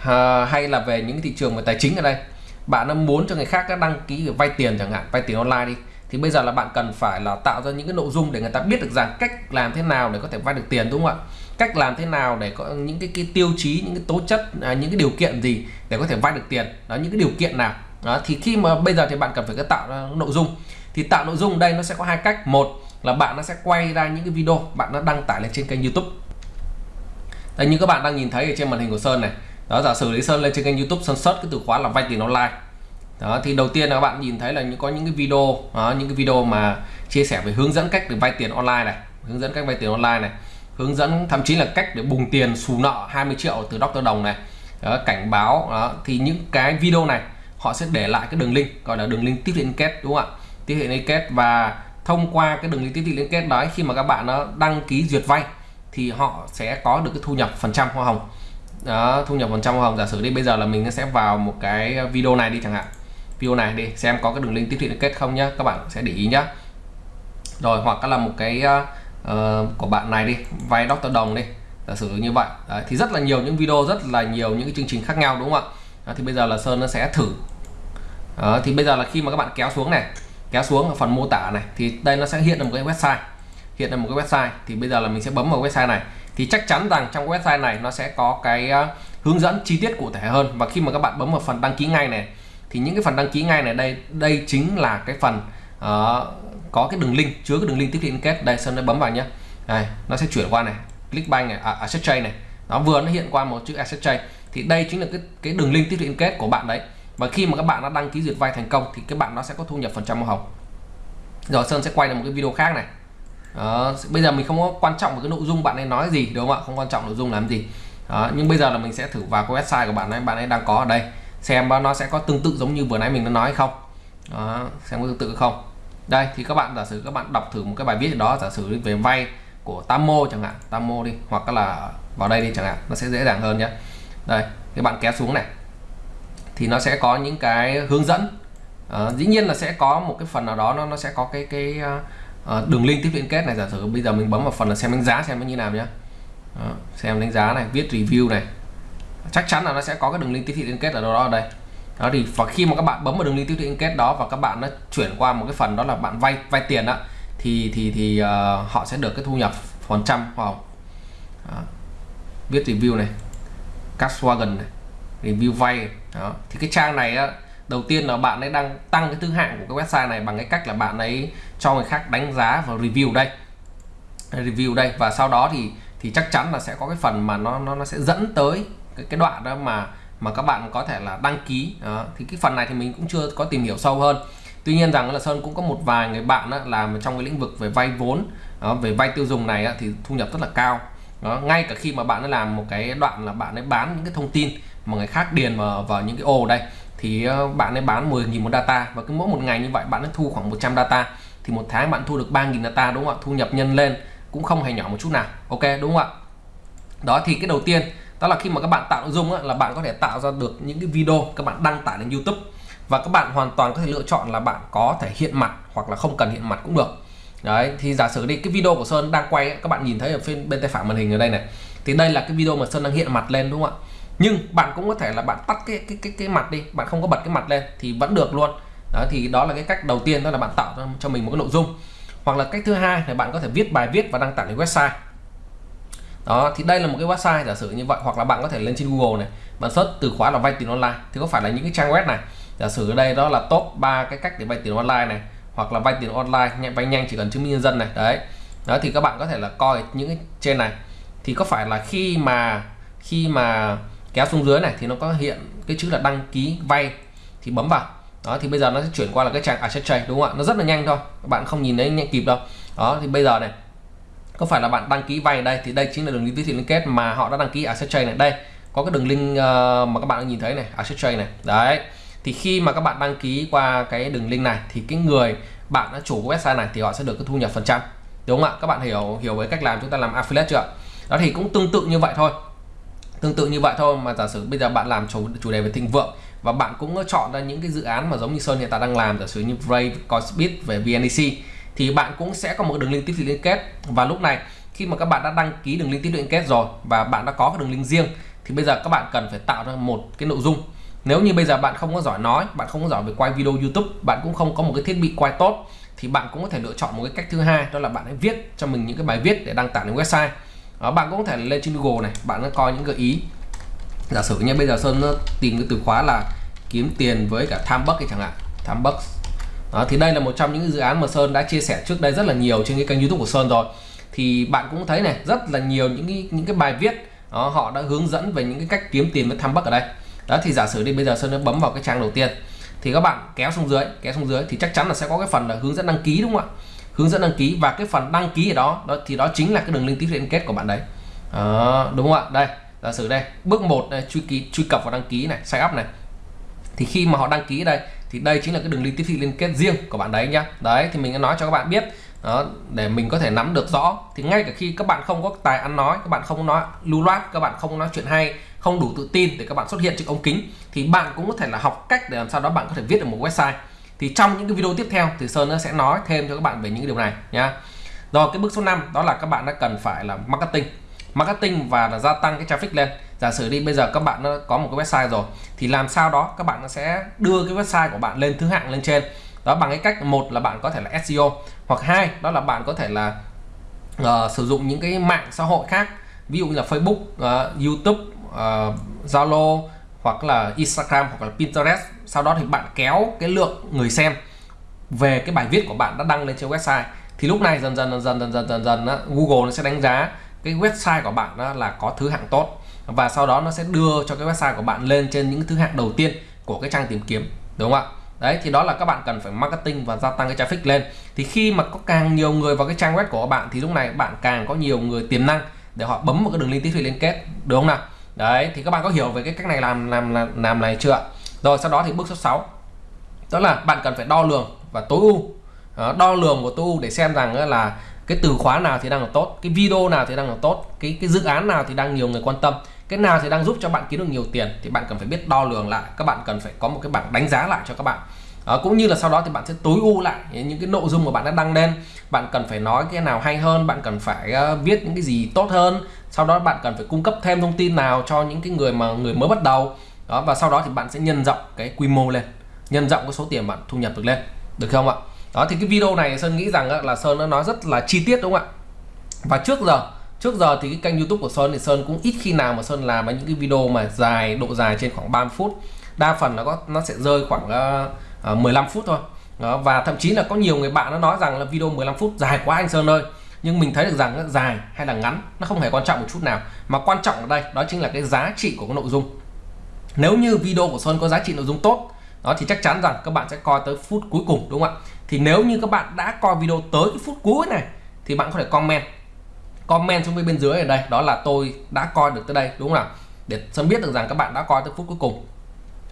à, hay là về những thị trường về tài chính ở đây bạn muốn cho người khác đăng ký vay tiền chẳng hạn vay tiền online đi thì bây giờ là bạn cần phải là tạo ra những cái nội dung để người ta biết được rằng cách làm thế nào để có thể vay được tiền đúng không ạ? Cách làm thế nào để có những cái, cái tiêu chí những cái tố chất à, những cái điều kiện gì để có thể vay được tiền? Đó những cái điều kiện nào? Đó thì khi mà bây giờ thì bạn cần phải tạo ra nội dung. Thì tạo nội dung đây nó sẽ có hai cách. Một là bạn nó sẽ quay ra những cái video bạn nó đăng tải lên trên kênh YouTube. Đây như các bạn đang nhìn thấy ở trên màn hình của Sơn này đó giả sử lý Sơn lên trên kênh YouTube Sơn search cái từ khóa là vay tiền online đó thì đầu tiên là các bạn nhìn thấy là có những cái video đó, những cái video mà chia sẻ về hướng dẫn cách để vay tiền online này hướng dẫn cách vay tiền online này hướng dẫn thậm chí là cách để bùng tiền xù nợ 20 triệu từ Dr. Đồng này đó, cảnh báo đó. thì những cái video này họ sẽ để lại cái đường link gọi là đường link tiếp thị liên kết đúng không ạ tiếp thị liên kết và thông qua cái đường link tiếp thị liên kết đó khi mà các bạn nó đăng ký duyệt vay thì họ sẽ có được cái thu nhập phần trăm hoa hồng đó thu nhập phần trăm hoa hồng giả sử đi bây giờ là mình sẽ vào một cái video này đi chẳng hạn. Video này đi xem có cái đường link tiếp thị kết không nhá. Các bạn sẽ để ý nhá. Rồi hoặc là một cái uh, của bạn này đi vay doctor Đồng đi. Giả sử như vậy. Đấy, thì rất là nhiều những video rất là nhiều những cái chương trình khác nhau đúng không ạ? Đó, thì bây giờ là Sơn nó sẽ thử. Đó, thì bây giờ là khi mà các bạn kéo xuống này kéo xuống ở phần mô tả này thì đây nó sẽ hiện là một cái website. Hiện là một cái website. Thì bây giờ là mình sẽ bấm vào website này thì chắc chắn rằng trong website này nó sẽ có cái ờ, hướng dẫn chi tiết cụ thể hơn. Và khi mà các bạn bấm vào phần đăng ký ngay này thì những cái phần đăng ký ngay này đây đây chính là cái phần uh, có cái đường link chứa cái đường link tiếp thị liên kết. Đây sơn nó bấm vào nhé này nó sẽ chuyển qua này. Clickbank này à, asset trade này. Nó vừa nó hiện qua một chữ asset trade. Thì đây chính là cái cái đường link tiếp thị liên kết của bạn đấy. Và khi mà các bạn đã đăng ký duyệt vay thành công thì các bạn nó sẽ có thu nhập phần trăm hoa hồng. Rồi sơn sẽ quay lại một cái video khác này đó, bây giờ mình không có quan trọng cái nội dung bạn ấy nói gì đúng không ạ? Không quan trọng nội dung làm gì. Đó, nhưng bây giờ là mình sẽ thử vào cái website của bạn ấy bạn ấy đang có ở đây. Xem nó sẽ có tương tự giống như vừa nãy mình đã nói hay không? Đó, xem có tương tự không? Đây thì các bạn giả sử các bạn đọc thử một cái bài viết đó giả sử về vay của Tamo chẳng hạn Tamo đi hoặc là vào đây đi chẳng hạn nó sẽ dễ dàng hơn nhé đây các bạn kéo xuống này. Thì nó sẽ có những cái hướng dẫn. À, dĩ nhiên là sẽ có một cái phần nào đó nó nó sẽ có cái cái uh, Ờ, đường link tiếp liên kết này giả sử bây giờ mình bấm vào phần là xem đánh giá xem nó như nào nhé đó, ờ, xem đánh giá này viết review này. Chắc chắn là nó sẽ có cái đường link tiếp thị liên kết ở đâu đó ở đây. Đó thì và khi mà các bạn bấm vào đường link tiếp thị liên kết đó và các bạn nó chuyển qua một cái phần đó là bạn vay vay tiền đó thì thì thì uh, họ sẽ được cái thu nhập phần trăm vào viết review này Volkswagen này review vay đó. Thì cái trang này á, đầu tiên là bạn ấy đang tăng cái thứ hạng của cái website này bằng cái cách là bạn ấy cho người khác đánh giá và review đây. Review đây. Và sau đó thì thì chắc chắn là sẽ có cái phần mà nó nó, nó sẽ dẫn tới cái, cái đoạn đó mà mà các bạn có thể là đăng ký. Đó. thì cái phần này thì mình cũng chưa có tìm hiểu sâu hơn. Tuy nhiên rằng là sơn cũng có một vài người bạn đó, làm trong cái lĩnh vực về vay vốn đó, về vay tiêu dùng này đó, thì thu nhập rất là cao. Đó, ngay cả khi mà bạn ấy làm một cái đoạn là bạn ấy bán những cái thông tin mà người khác điền vào, vào những cái ô đây thì ờ, bạn ấy bán 10.000 một data và cứ mỗi một ngày như vậy bạn ấy thu khoảng 100 data thì một tháng bạn thu được 3.000 data đúng không ạ? Thu nhập nhân lên cũng không hề nhỏ một chút nào ok đúng không ạ? Đó thì cái đầu tiên đó là khi mà các bạn tạo nội dung á, là bạn có thể tạo ra được những cái video các bạn đăng tải lên YouTube và các bạn hoàn toàn có thể lựa chọn là bạn có thể hiện mặt hoặc là không cần hiện mặt cũng được. Đấy thì giả sử đi cái video của Sơn đang quay các bạn nhìn thấy ở bên bên tay phải màn hình ở đây này thì đây là cái video mà Sơn đang hiện mặt lên đúng không ạ? Nhưng bạn cũng có thể là bạn tắt cái cái cái cái mặt đi bạn không có bật cái mặt lên thì vẫn được luôn đó, thì đó là cái cách đầu tiên, đó là bạn tạo cho mình một cái nội dung. Hoặc là cách thứ hai là bạn có thể viết bài viết và đăng tải lên website. Đó, thì đây là một cái website giả sử như vậy, hoặc là bạn có thể lên trên Google này, bạn search từ khóa là vay tiền online. Thì có phải là những cái trang web này, giả sử ở đây đó là top 3 cái cách để vay tiền online này, hoặc là vay tiền online nhanh, vay nhanh chỉ cần chứng minh nhân dân này, đấy. Đó, thì các bạn có thể là coi những cái trên này. Thì có phải là khi mà khi mà kéo xuống dưới này, thì nó có hiện cái chữ là đăng ký vay, thì bấm vào đó, thì bây giờ nó sẽ chuyển qua là cái trang asset trade đúng không ạ? Nó rất là nhanh thôi các bạn không nhìn thấy nhanh kịp đâu. Đó, thì bây giờ này, có phải là bạn đăng ký vay đây, thì đây chính là đường link liên kết mà họ đã đăng ký à, asset trade này. Đây, có cái đường link ờ, mà các bạn nhìn thấy này à, asset trade này. Đấy, thì khi mà các bạn đăng ký qua cái đường link này, thì cái người bạn đã chủ website này thì họ sẽ được cái thu nhập phần trăm, đúng không ạ? Các bạn hiểu hiểu với cách làm chúng ta làm affiliate chưa đó, thì cũng tương tự như vậy thôi. Tương tự như vậy thôi mà giả sử bây giờ bạn làm chủ chủ đề về thịnh vượng và bạn cũng chọn ra những cái dự án mà giống như Sơn hiện tại đang làm giả sử như Brave, Coinbit về VNEC thì bạn cũng sẽ có một đường link tiếp thị liên kết. Và lúc này khi mà các bạn đã đăng ký đường link tiếp thị liên kết rồi và bạn đã có cái đường link riêng thì bây giờ các bạn cần phải tạo ra một cái nội dung. Nếu như bây giờ bạn không có giỏi nói bạn không có giỏi về quay video YouTube bạn cũng không có một cái thiết bị quay tốt thì bạn cũng có thể lựa chọn một cái cách thứ hai đó là bạn hãy viết cho mình những cái bài viết để đăng tải lên website. Đó, bạn cũng có thể lên trên Google này bạn có coi những gợi ý giả sử như bây giờ Sơn tìm cái từ khóa là kiếm tiền với cả tham bất chẳng hạn tham bất đó, thì đây là một trong những dự án mà Sơn đã chia sẻ trước đây rất là nhiều trên cái kênh YouTube của Sơn rồi. Thì bạn cũng thấy này rất là nhiều những cái, những cái bài viết đó, họ đã hướng dẫn về những cái cách kiếm tiền với tham bất ở đây. Đó thì giả sử đi bây giờ Sơn đã bấm vào cái trang đầu tiên thì các bạn kéo xuống dưới kéo xuống dưới thì chắc chắn là sẽ có cái phần là hướng dẫn đăng ký đúng không ạ? Hướng dẫn đăng ký và cái phần đăng ký ở đó, đó thì đó chính là cái đường link tiếp liên kết của bạn đấy. Đó, đúng không ạ? Đây giả sử đây, bước 1 đây, truy ký, truy cập vào đăng ký này, sign up này. Thì khi mà họ đăng ký đây, thì đây chính là cái đường link tiếp thị liên kết riêng của bạn đấy nhá. Đấy, thì mình đã nói cho các bạn biết, đó, để mình có thể nắm được rõ. Thì ngay cả khi các bạn không có tài ăn nói, các bạn không nói, lưu loát, các bạn không nói chuyện hay, không đủ tự tin để các bạn xuất hiện trước ống kính, thì bạn cũng có thể là học cách để làm sao đó bạn có thể viết được một website. Thì trong những cái video tiếp theo, thì Sơn nó sẽ nói thêm cho các bạn về những điều này nhá. Rồi, cái bước số 5 đó là các bạn đã cần phải là marketing marketing và là gia tăng cái traffic lên. Giả sử đi bây giờ các bạn có một cái website rồi thì làm sao đó các bạn sẽ đưa cái website của bạn lên thứ hạng lên trên. Đó bằng cái cách một là bạn có thể là SEO hoặc hai đó là bạn có thể là uh, sử dụng những cái mạng xã hội khác. Ví dụ như là Facebook, uh, YouTube, uh, Zalo hoặc là Instagram hoặc là Pinterest. Sau đó thì bạn kéo cái lượng người xem về cái bài viết của bạn đã đăng lên trên website. Thì lúc này dần dần dần dần dần dần dần, dần đó, Google nó sẽ đánh giá cái website của bạn đó là có thứ hạng tốt. Và sau đó nó sẽ đưa cho cái website của bạn lên trên những thứ hạng đầu tiên của cái trang tìm kiếm đúng không ạ? Đấy thì đó là các bạn cần phải marketing và gia tăng cái traffic lên. Thì khi mà có càng nhiều người vào cái trang web của bạn thì lúc này bạn càng có nhiều người tiềm năng để họ bấm một cái đường link tiếp thị liên kết đúng không nào? Đấy thì các bạn có hiểu về cái cách này làm làm làm, làm này chưa rồi sau đó thì bước số 6 đó là bạn cần phải đo lường và tối ưu. Đo lường của tối ưu để xem rằng là cái từ khóa nào thì đang là tốt cái video nào thì đang là tốt cái cái dự án nào thì đang nhiều người quan tâm cái nào thì đang giúp cho bạn kiếm được nhiều tiền thì bạn cần phải biết đo lường lại các bạn cần phải có một cái bảng đánh giá lại cho các bạn. À, cũng như là sau đó thì bạn sẽ tối ưu lại những cái nội dung mà bạn đã đăng lên. Bạn cần phải nói cái nào hay hơn bạn cần phải uh, viết những cái gì tốt hơn. Sau đó bạn cần phải cung cấp thêm thông tin nào cho những cái người mà người mới bắt đầu. Đó và sau đó thì bạn sẽ nhân rộng cái quy mô lên nhân rộng cái số tiền bạn thu nhập được lên. Được không ạ? Đó thì cái video này sơn nghĩ rằng là sơn nó nói rất là chi tiết đúng không ạ? Và trước giờ trước giờ thì cái kênh youtube của sơn thì sơn cũng ít khi nào mà sơn làm những cái video mà dài độ dài trên khoảng 30 phút. Đa phần nó có nó sẽ rơi khoảng ờ, ờ, uh, 15 phút thôi. Đó, và thậm chí là có nhiều người bạn nó nói rằng là video 15 phút dài quá anh sơn ơi. Nhưng mình thấy được rằng dài hay là ngắn nó không hề quan trọng một chút nào. Mà quan trọng ở đây đó chính là cái giá trị của cái nội dung. Nếu như video của sơn có giá trị nội dung tốt đó thì chắc chắn rằng các bạn sẽ coi tới phút cuối cùng đúng không ạ? Thì nếu như các bạn đã coi video tới cái phút cuối này thì bạn có thể comment. Comment xuống bên dưới ở đây đó là tôi đã coi được tới đây đúng không nào để sớm biết được rằng các bạn đã coi tới phút cuối cùng.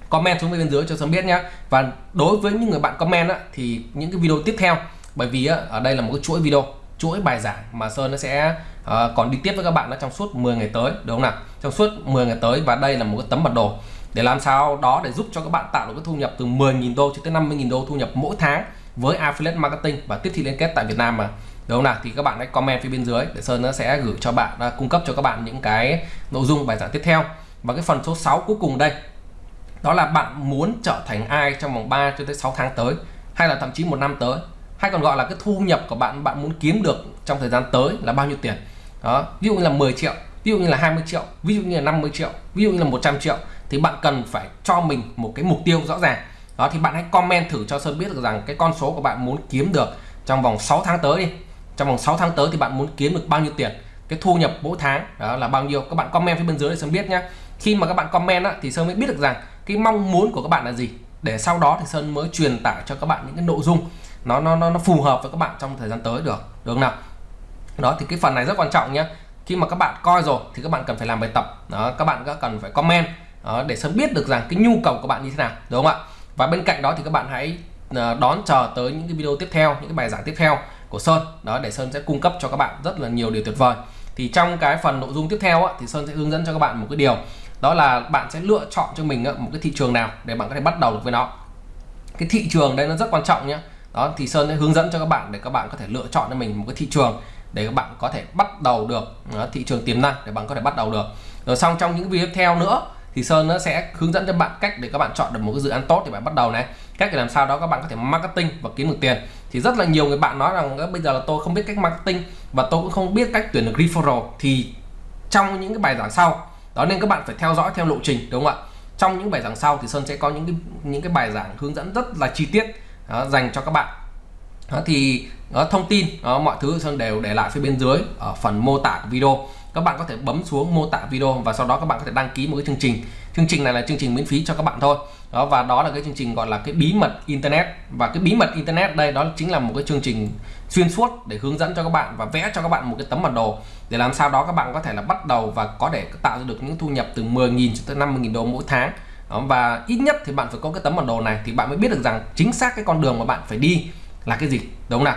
Comment xuống bên dưới cho sớm biết nhé và đối với những người bạn comment á, thì những cái video tiếp theo bởi vì á, ở đây là một cái chuỗi video chuỗi bài giảng mà Sơn nó sẽ uh, còn đi tiếp với các bạn nó trong suốt 10 ngày tới đúng không nào trong suốt 10 ngày tới và đây là một cái tấm bản đồ để làm sao đó để giúp cho các bạn tạo được cái thu nhập từ 10.000 đô cho tới 50.000 đô thu nhập mỗi tháng với affiliate marketing và tiếp thị liên kết tại Việt Nam mà. Đúng không nào? Thì các bạn hãy comment phía bên dưới để Sơn nó sẽ gửi cho bạn uh, cung cấp cho các bạn những cái nội dung bài giảng tiếp theo. Và cái phần số 6 cuối cùng đây đó là bạn muốn trở thành ai trong vòng 3 cho tới 6 tháng tới hay là thậm chí một năm tới hay còn gọi là cái thu nhập của bạn bạn muốn kiếm được trong thời gian tới là bao nhiêu tiền. Đó ví dụ như là 10 triệu ví dụ như là 20 triệu ví dụ như là 50 triệu ví dụ như là 100 triệu thì bạn cần phải cho mình một cái mục tiêu rõ ràng đó thì bạn hãy comment thử cho Sơn biết được rằng cái con số của bạn muốn kiếm được trong vòng 6 tháng tới đi. Trong vòng 6 tháng tới thì bạn muốn kiếm được bao nhiêu tiền? Cái thu nhập mỗi tháng đó là bao nhiêu? Các bạn comment phía bên dưới để Sơn biết nhé khi mà các bạn comment á, thì Sơn mới biết được rằng cái mong muốn của các bạn là gì. Để sau đó thì Sơn mới truyền tải cho các bạn những cái nội dung. Nó nó nó, nó phù hợp với các bạn trong thời gian tới được được không nào? Đó thì cái phần này rất quan trọng nhé khi mà các bạn coi rồi thì các bạn cần phải làm bài tập. Đó các bạn cần phải comment đó, để sớm biết được rằng cái nhu cầu của bạn như thế nào đúng không ạ? Và bên cạnh đó thì các bạn hãy ờ, đón chờ tới những cái video tiếp theo những cái bài giảng tiếp theo của Sơn. Đó để Sơn sẽ cung cấp cho các bạn rất là nhiều điều tuyệt vời. Thì trong cái phần nội dung tiếp theo á, thì Sơn sẽ hướng dẫn cho các bạn một cái điều. Đó là bạn sẽ lựa chọn cho mình một cái thị trường nào để bạn có thể bắt đầu được với nó. Cái thị trường đây nó rất quan trọng nhé đó thì Sơn sẽ hướng dẫn cho các bạn để các bạn có thể lựa chọn cho mình một cái thị trường để các bạn có thể bắt đầu được đó, thị trường tiềm năng để bạn có thể bắt đầu được. Rồi xong trong những video tiếp theo nữa thì Sơn nó sẽ hướng dẫn cho bạn cách để các bạn chọn được một cái dự án tốt để bạn bắt đầu này. Cách để làm sao đó các bạn có thể marketing và kiếm được tiền. Thì rất là nhiều người bạn nói rằng bây giờ là tôi không biết cách marketing và tôi cũng không biết cách tuyển được referral. Thì trong những cái bài giảng sau đó nên các bạn phải theo dõi theo lộ trình đúng không ạ? Trong những bài giảng sau thì Sơn sẽ có những cái những cái bài giảng hướng dẫn rất là chi tiết đó, dành cho các bạn. Đó, thì đó, thông tin đó, mọi thứ Sơn đều để lại phía bên dưới ở phần mô tả của video các bạn có thể bấm xuống mô tả video và sau đó các bạn có thể đăng ký một cái chương trình. Chương trình này là chương trình miễn phí cho các bạn thôi. Đó và đó là cái chương trình gọi là cái bí mật internet. Và cái bí mật internet đây đó chính là một cái chương trình xuyên suốt để hướng dẫn cho các bạn và vẽ cho các bạn một cái tấm bản đồ. Để làm sao đó các bạn có thể là bắt đầu và có thể tạo ra được những thu nhập từ 10.000 cho tới 50.000 đô mỗi tháng. Đó, và ít nhất thì bạn phải có cái tấm bản đồ này thì bạn mới biết được rằng chính xác cái con đường mà bạn phải đi là cái gì. Đúng không nào?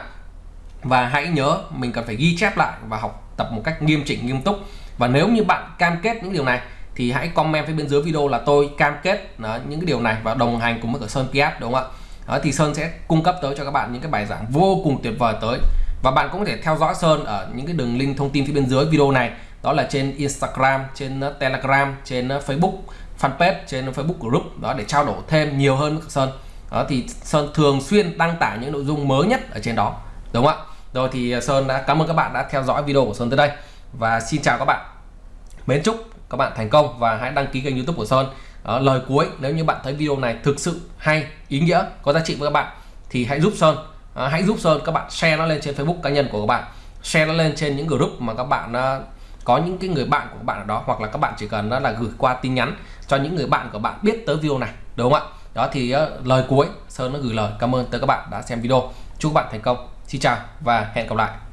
Và hãy nhớ mình cần phải ghi chép lại và học tập một cách nghiêm chỉnh nghiêm túc. Và nếu như bạn cam kết những điều này thì hãy comment phía bên dưới video là tôi cam kết đó, những cái điều này và đồng hành cùng với cả Sơn Piat đúng không ạ? Đó, thì Sơn sẽ cung cấp tới cho các bạn những cái bài giảng vô cùng tuyệt vời tới. Và bạn cũng có thể theo dõi Sơn ở những cái đường link thông tin phía bên dưới video này. Đó là trên Instagram trên à, Telegram trên à, Facebook fanpage trên Facebook group. Đó để trao đổi thêm nhiều hơn với Sơn. Đó thì Sơn thường xuyên đăng tải những nội dung mới nhất ở trên đó đúng không ạ? Rồi thì à, Sơn đã cảm ơn các bạn đã theo dõi video của Sơn tới đây. Và xin chào các bạn. Mến chúc các bạn thành công và hãy đăng ký kênh youtube của Sơn. Ở lời cuối nếu như bạn thấy video này thực sự hay ý nghĩa có giá trị với các bạn thì hãy giúp Sơn. À, hãy giúp Sơn các bạn share nó lên trên Facebook cá nhân của các bạn. Share nó lên trên những group mà các bạn à, có những cái người bạn của các bạn ở đó hoặc là các bạn chỉ cần đó là gửi qua tin nhắn cho những người bạn của bạn biết tới video này đúng không ạ? Đó thì uh, lời cuối Sơn nó gửi lời. Cảm ơn tới các bạn đã xem video. Chúc các bạn thành công xin chào và hẹn gặp lại.